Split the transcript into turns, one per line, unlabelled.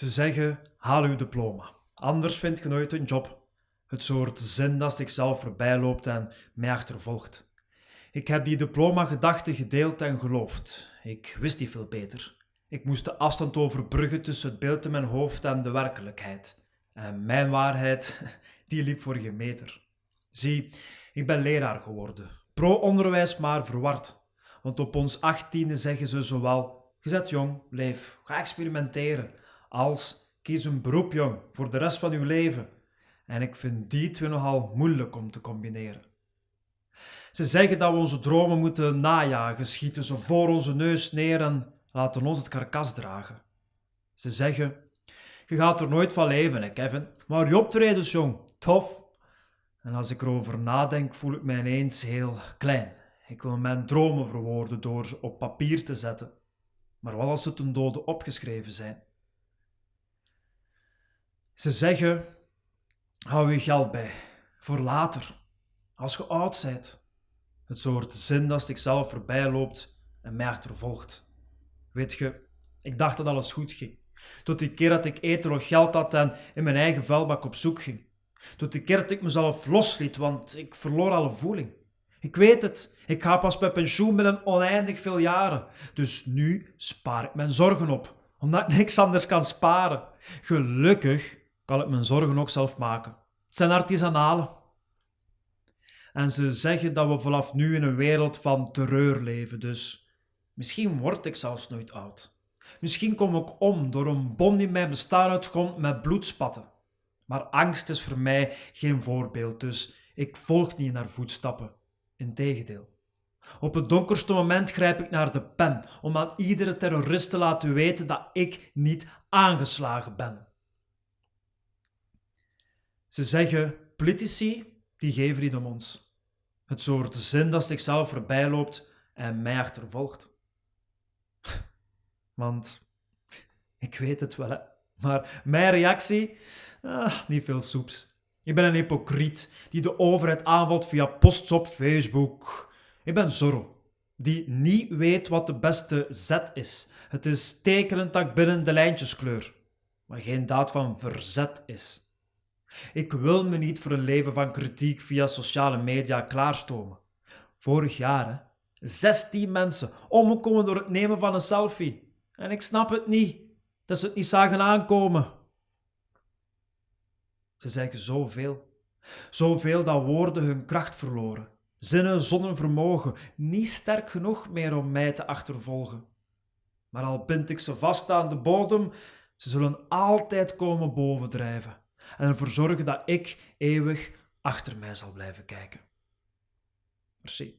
Ze zeggen, haal uw diploma. Anders vind je nooit een job. Het soort zin dat zichzelf voorbij loopt en mij achtervolgt. Ik heb die diploma-gedachte gedeeld en geloofd. Ik wist niet veel beter. Ik moest de afstand overbruggen tussen het beeld in mijn hoofd en de werkelijkheid. En mijn waarheid, die liep voor geen meter. Zie, ik ben leraar geworden. Pro-onderwijs, maar verward. Want op ons achttiende zeggen ze zowel, je zet jong, leef, ga experimenteren, als kies een beroep jong, voor de rest van uw leven. En ik vind die twee nogal moeilijk om te combineren. Ze zeggen dat we onze dromen moeten najagen, schieten ze voor onze neus neer en laten ons het karkas dragen. Ze zeggen, je gaat er nooit van leven, hè, Kevin, maar je optredens, jong, tof. En als ik erover nadenk, voel ik mij ineens heel klein. Ik wil mijn dromen verwoorden door ze op papier te zetten. Maar wat als ze ten dode opgeschreven zijn? Ze zeggen, hou je geld bij, voor later, als je oud bent. Het soort zin dat zichzelf voorbij loopt en mij achtervolgt. Weet je, ik dacht dat alles goed ging. Tot die keer dat ik eten nog geld had en in mijn eigen vuilbak op zoek ging. Tot die keer dat ik mezelf losliet, want ik verloor alle voeling. Ik weet het, ik ga pas bij pensioen binnen oneindig veel jaren. Dus nu spaar ik mijn zorgen op, omdat ik niks anders kan sparen. Gelukkig kan ik mijn zorgen ook zelf maken. Het zijn artisanalen. En ze zeggen dat we vanaf nu in een wereld van terreur leven, dus misschien word ik zelfs nooit oud. Misschien kom ik om door een bom die mijn bestaan uitkomt met bloedspatten. Maar angst is voor mij geen voorbeeld, dus ik volg niet naar voetstappen. Integendeel. Op het donkerste moment grijp ik naar de pen om aan iedere terrorist te laten weten dat ik niet aangeslagen ben. Ze zeggen, politici, die geven niet om ons. Het soort zin dat zichzelf voorbij loopt en mij achtervolgt. Want ik weet het wel, hè. maar mijn reactie, ah, niet veel soeps. Ik ben een hypocriet die de overheid aanvalt via posts op Facebook. Ik ben Zorro, die niet weet wat de beste zet is. Het is tekenend dat binnen de lijntjeskleur, maar geen daad van verzet is. Ik wil me niet voor een leven van kritiek via sociale media klaarstomen. Vorig jaar, hè, 16 mensen omgekomen door het nemen van een selfie. En ik snap het niet, dat ze het niet zagen aankomen. Ze zeggen zoveel. Zoveel dat woorden hun kracht verloren. Zinnen zonder vermogen, niet sterk genoeg meer om mij te achtervolgen. Maar al bind ik ze vast aan de bodem, ze zullen altijd komen bovendrijven en ervoor zorgen dat ik eeuwig achter mij zal blijven kijken. Merci.